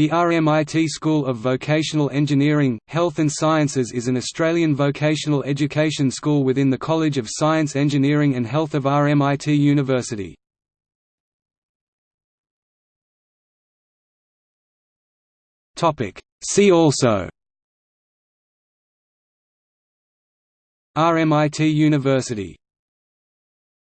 The RMIT School of Vocational Engineering, Health and Sciences is an Australian vocational education school within the College of Science Engineering and Health of RMIT University. See also. RMIT University.